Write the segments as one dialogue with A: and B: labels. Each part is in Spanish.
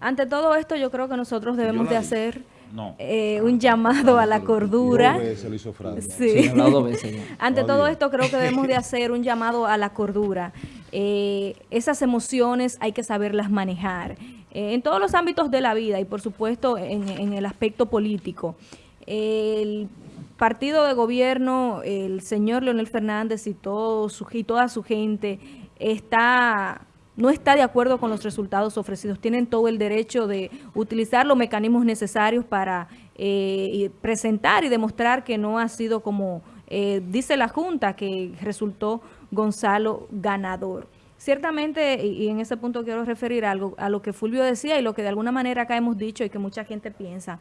A: Ante todo esto, yo creo que nosotros debemos de hacer
B: No.
A: eh, un llamado a la cordura.
C: Lo hizo.
A: Sí.
D: Sí, veces.
A: Ante
C: Oh,
A: todo esto creo que debemos de hacer un llamado a la cordura. Eh, esas emociones hay que saberlas manejar eh, en todos los ámbitos de la vida y por supuesto en, en el aspecto político. El partido de gobierno, el señor Leonel Fernández y, todo su, y toda su gente está no está de acuerdo con los resultados ofrecidos. Tienen todo el derecho de utilizar los mecanismos necesarios para eh, presentar y demostrar que no ha sido como eh, dice la Junta, que resultó Gonzalo ganador. Ciertamente, y y en ese punto quiero referir algo a lo que Fulvio decía y lo que de alguna manera acá hemos dicho y que mucha gente piensa.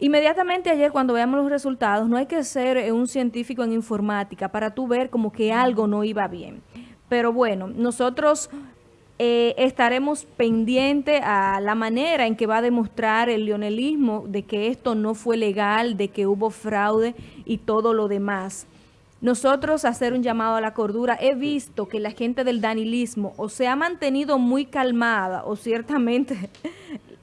A: Inmediatamente ayer cuando veamos los resultados, no hay que ser eh, un científico en informática para tú ver como que algo no iba bien. Pero bueno, nosotros eh, estaremos pendientes a la manera en que va a demostrar el leonelismo de que esto no fue legal, de que hubo fraude y todo lo demás. Nosotros hacer un llamado a la cordura, he visto que la gente del danilismo o se ha mantenido muy calmada o ciertamente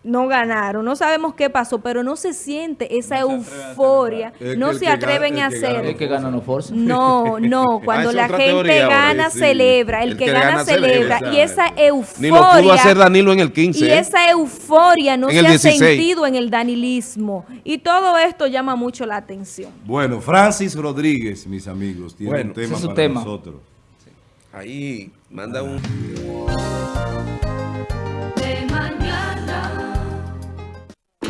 A: no ganaron, no sabemos qué pasó, pero no se siente esa
B: No
A: euforia, no se atreven a hacer.
C: gana
D: El que gana no forza.
A: No, no, cuando
C: Ah,
A: la gente
C: teoría
A: gana,
C: sí.
A: celebra, el,
C: El
A: que,
C: que
A: gana,
C: gana
A: celebra,
C: celebra.
A: y esa euforia,
C: Ni lo pudo hacer Danilo en el 15.
A: y
C: ¿eh?
A: esa euforia no se ha
C: 16.
A: sentido en el danilismo, y todo esto llama mucho la atención.
C: Bueno, Francis Rodríguez, mis amigos, tiene
E: Bueno,
C: un tema
D: ese es su
C: para
D: tema.
C: nosotros.
E: Ahí manda un...